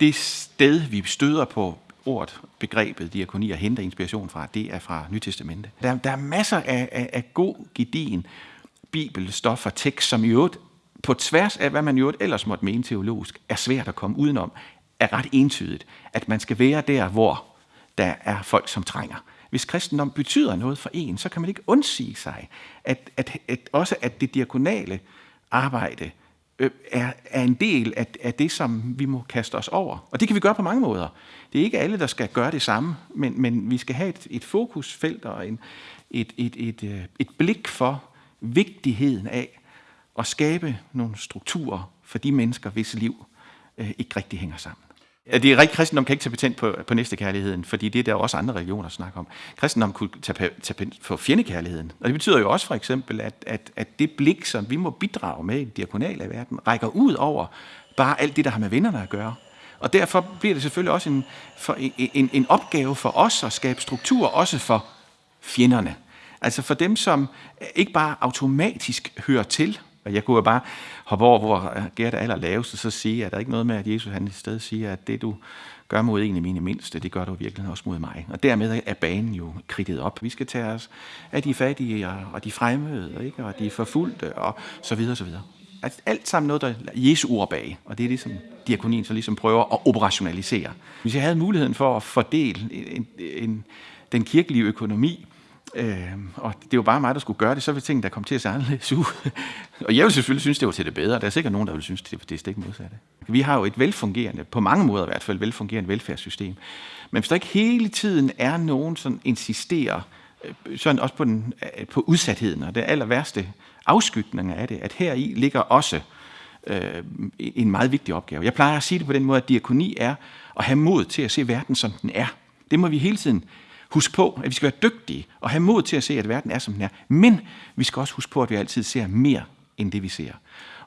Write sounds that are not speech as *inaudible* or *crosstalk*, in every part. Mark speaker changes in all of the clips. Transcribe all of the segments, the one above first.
Speaker 1: det sted, vi støder på ordet, begrebet diakoni og henter inspiration fra, det er fra Nytestamentet. Der, der er masser af, af, af god, gedin bibelstof og tekst, som i øvrigt, på tværs af, hvad man i øvrigt ellers måtte mene teologisk, er svært at komme udenom, er ret entydigt, at man skal være der, hvor der er folk, som trænger. Hvis kristendom betyder noget for en, så kan man ikke undsige sig, at, at, at også at det diakonale arbejde øh, er, er en del af, af det, som vi må kaste os over. Og det kan vi gøre på mange måder. Det er ikke alle, der skal gøre det samme, men, men vi skal have et, et fokusfelt og en, et, et, et, et, et blik for vigtigheden af at skabe nogle strukturer for de mennesker, hvis liv øh, ikke rigtig hænger sammen. Ja, det er rigtigt, kristendom kan ikke tage patent på, på næstekærligheden, fordi det er der også andre religioner, snakker om. Kristendom kunne tage patent på fjendekærligheden. Og det betyder jo også for eksempel, at, at, at det blik, som vi må bidrage med i den diakonale verden, rækker ud over bare alt det, der har med vennerne at gøre. Og derfor bliver det selvfølgelig også en, for, en, en opgave for os at skabe struktur, også for fjenderne. Altså for dem, som ikke bare automatisk hører til, og jeg kunne jo bare hoppe over, hvor Gert er aller lavest, og så sige, at der er ikke noget med, at Jesus han i stedet siger, at det du gør mod en af mine mindste, det gør du virkelig også mod mig. Og dermed er banen jo kridtet op. Vi skal tage os af de fattige og de fremmede, ikke? og de forfulgte, og så videre, så videre. Altså, alt sammen noget, der er Jesu ord bag, og det er ligesom som diakonien så ligesom prøver at operationalisere. Hvis jeg havde muligheden for at fordele en, en, den kirkelige økonomi Øh, og det var bare mig, der skulle gøre det, så ville tingene der kom til at se anderledes ud. *laughs* og jeg vil selvfølgelig synes, det var til det bedre. Der er sikkert nogen, der vil synes, det er det stik modsatte. Vi har jo et velfungerende, på mange måder i hvert fald, velfungerende velfærdssystem. Men hvis der ikke hele tiden er nogen, som insisterer øh, sådan også på, den, øh, på udsatheden, og det aller værste afskygning af det, at her i ligger også øh, en meget vigtig opgave. Jeg plejer at sige det på den måde, at diakoni er at have mod til at se verden, som den er. Det må vi hele tiden huske på, at vi skal være dygtige og have mod til at se, at verden er, som den er. Men vi skal også huske på, at vi altid ser mere end det, vi ser.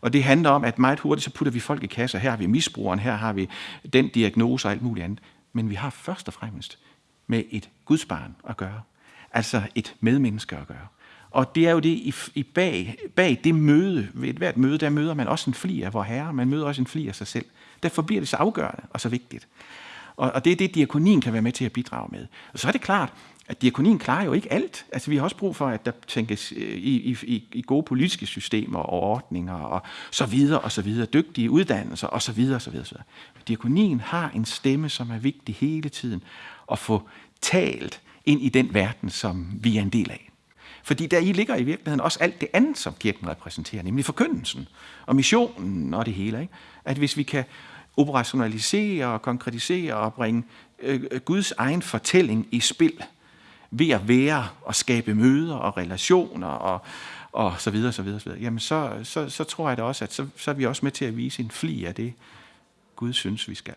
Speaker 1: Og det handler om, at meget hurtigt så putter vi folk i kasser. Her har vi misbrugeren, her har vi den diagnose og alt muligt andet. Men vi har først og fremmest med et gudsbarn at gøre. Altså et medmenneske at gøre. Og det er jo det i, i bag, bag det møde, ved et hvert møde, der møder man også en fli af vor herre, man møder også en fli af sig selv. Derfor bliver det så afgørende og så vigtigt. Og, og det er det, diakonien kan være med til at bidrage med. Og så er det klart, at diakonien klarer jo ikke alt. Altså, vi har også brug for, at der tænkes øh, i, i, i gode politiske systemer og ordninger og så videre og så videre, dygtige uddannelser og så videre og så videre. Så videre. Diakonien har en stemme, som er vigtig hele tiden at få talt ind i den verden, som vi er en del af. Fordi der i ligger i virkeligheden også alt det andet, som kirken repræsenterer, nemlig forkyndelsen og missionen og det hele. Ikke? At hvis vi kan operationalisere og konkretisere og bringe øh, øh, Guds egen fortælling i spil ved at være og skabe møder og relationer og, og så videre, så videre, så videre. Jamen så, så, så tror jeg da også, at så, så er vi også med til at vise en fli af det, Gud synes, vi skal.